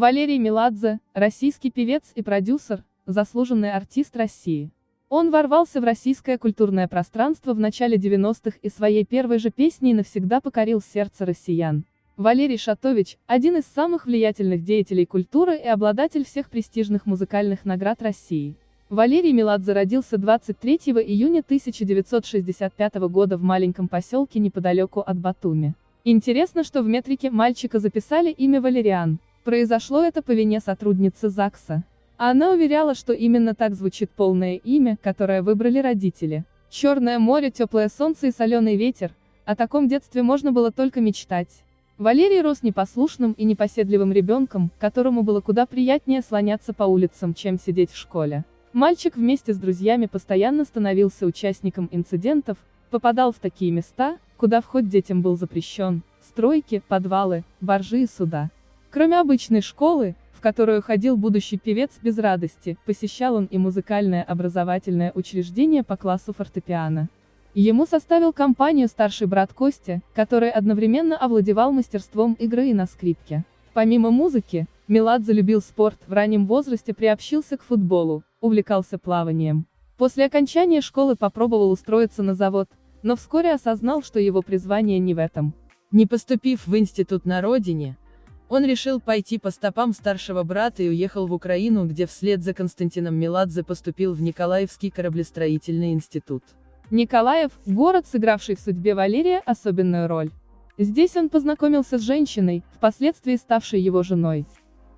Валерий Меладзе, российский певец и продюсер, заслуженный артист России. Он ворвался в российское культурное пространство в начале 90-х и своей первой же песней навсегда покорил сердце россиян. Валерий Шатович – один из самых влиятельных деятелей культуры и обладатель всех престижных музыкальных наград России. Валерий Меладзе родился 23 июня 1965 года в маленьком поселке неподалеку от Батуми. Интересно, что в метрике мальчика записали имя Валериан. Произошло это по вине сотрудницы ЗАГСа. Она уверяла, что именно так звучит полное имя, которое выбрали родители. Черное море, теплое солнце и соленый ветер. О таком детстве можно было только мечтать. Валерий рос непослушным и непоседливым ребенком, которому было куда приятнее слоняться по улицам, чем сидеть в школе. Мальчик вместе с друзьями постоянно становился участником инцидентов, попадал в такие места, куда вход детям был запрещен, стройки, подвалы, боржи и суда. Кроме обычной школы, в которую ходил будущий певец без радости, посещал он и музыкальное образовательное учреждение по классу фортепиано. Ему составил компанию старший брат Костя, который одновременно овладевал мастерством игры и на скрипке. Помимо музыки, Меладзе любил спорт, в раннем возрасте приобщился к футболу, увлекался плаванием. После окончания школы попробовал устроиться на завод, но вскоре осознал, что его призвание не в этом. Не поступив в институт на родине, он решил пойти по стопам старшего брата и уехал в Украину, где вслед за Константином Меладзе поступил в Николаевский кораблестроительный институт. Николаев – город, сыгравший в судьбе Валерия особенную роль. Здесь он познакомился с женщиной, впоследствии ставшей его женой.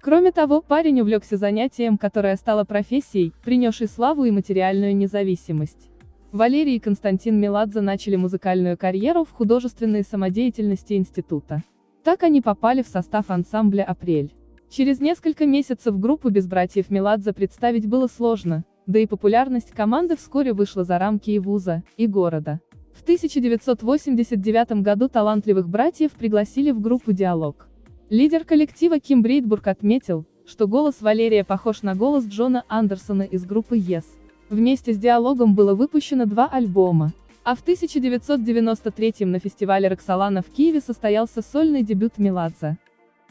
Кроме того, парень увлекся занятием, которое стало профессией, принесшей славу и материальную независимость. Валерий и Константин Меладзе начали музыкальную карьеру в художественной самодеятельности института. Так они попали в состав ансамбля «Апрель». Через несколько месяцев группу без братьев Меладзе представить было сложно, да и популярность команды вскоре вышла за рамки и вуза, и города. В 1989 году талантливых братьев пригласили в группу «Диалог». Лидер коллектива Ким Брейтбург отметил, что голос Валерия похож на голос Джона Андерсона из группы Yes. Вместе с «Диалогом» было выпущено два альбома, а в 1993 на фестивале Роксолана в Киеве состоялся сольный дебют Меладзе.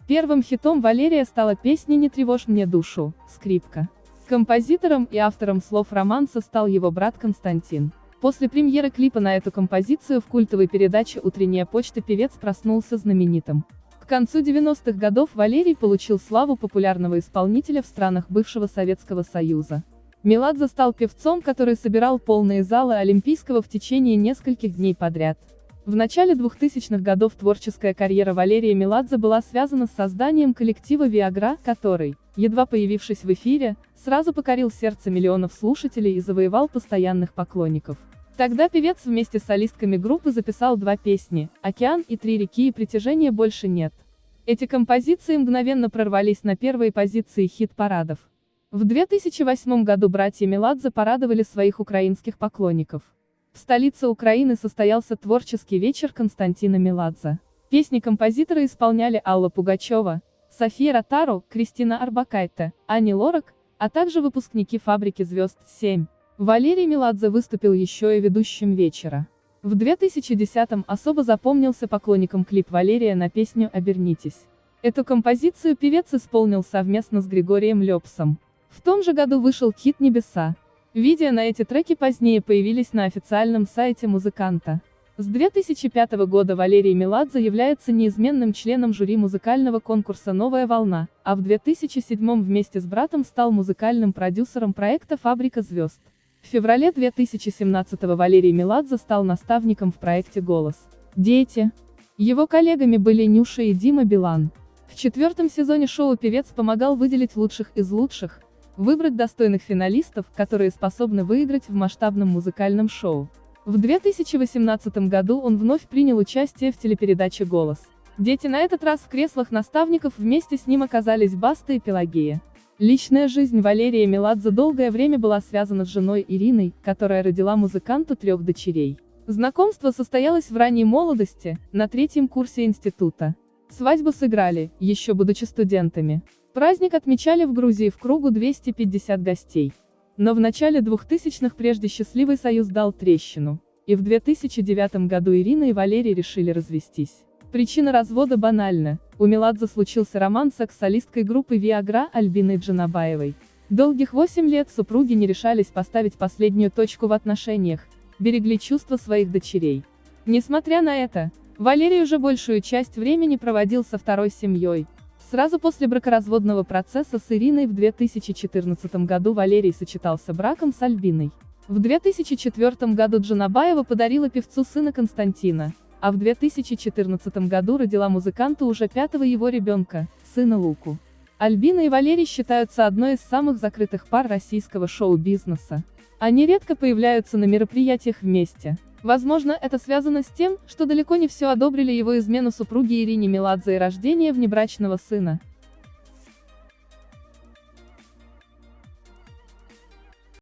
Первым хитом Валерия стала песня «Не тревожь мне душу», скрипка. Композитором и автором слов романса стал его брат Константин. После премьеры клипа на эту композицию в культовой передаче «Утренняя почта» певец проснулся знаменитым. К концу 90-х годов Валерий получил славу популярного исполнителя в странах бывшего Советского Союза. Меладзе стал певцом, который собирал полные залы Олимпийского в течение нескольких дней подряд. В начале 2000-х годов творческая карьера Валерия Меладзе была связана с созданием коллектива «Виагра», который, едва появившись в эфире, сразу покорил сердце миллионов слушателей и завоевал постоянных поклонников. Тогда певец вместе с солистками группы записал два песни «Океан» и «Три реки» и «Притяжения больше нет». Эти композиции мгновенно прорвались на первые позиции хит-парадов. В 2008 году братья Меладзе порадовали своих украинских поклонников. В столице Украины состоялся творческий вечер Константина Меладзе. Песни композитора исполняли Алла Пугачева, София Ротару, Кристина Арбакайте, Ани Лорак, а также выпускники «Фабрики звезд 7». Валерий Меладзе выступил еще и ведущим вечера. В 2010-м особо запомнился поклонникам клип Валерия на песню «Обернитесь». Эту композицию певец исполнил совместно с Григорием Лепсом. В том же году вышел хит «Небеса». Видео на эти треки позднее появились на официальном сайте музыканта. С 2005 года Валерий Меладзе является неизменным членом жюри музыкального конкурса «Новая волна», а в 2007 вместе с братом стал музыкальным продюсером проекта «Фабрика звезд». В феврале 2017 Валерий Меладзе стал наставником в проекте «Голос». Дети. Его коллегами были Нюша и Дима Билан. В четвертом сезоне шоу певец помогал выделить лучших из лучших, Выбрать достойных финалистов, которые способны выиграть в масштабном музыкальном шоу. В 2018 году он вновь принял участие в телепередаче «Голос». Дети на этот раз в креслах наставников вместе с ним оказались Баста и Пелагея. Личная жизнь Валерия Меладзе долгое время была связана с женой Ириной, которая родила музыканту трех дочерей. Знакомство состоялось в ранней молодости, на третьем курсе института. Свадьбу сыграли, еще будучи студентами. Праздник отмечали в Грузии в кругу 250 гостей. Но в начале 2000-х прежде счастливый союз дал трещину, и в 2009 году Ирина и Валерий решили развестись. Причина развода банальна. У Меладзе случился роман с экс-солисткой группы Viagra Альбиной Джанабаевой. Долгих 8 лет супруги не решались поставить последнюю точку в отношениях, берегли чувства своих дочерей. Несмотря на это, Валерий уже большую часть времени проводил со второй семьей. Сразу после бракоразводного процесса с Ириной в 2014 году Валерий сочетался браком с Альбиной. В 2004 году Джанабаева подарила певцу сына Константина, а в 2014 году родила музыканту уже пятого его ребенка, сына Луку. Альбина и Валерий считаются одной из самых закрытых пар российского шоу-бизнеса. Они редко появляются на мероприятиях вместе. Возможно, это связано с тем, что далеко не все одобрили его измену супруге Ирине Меладзе и рождение внебрачного сына.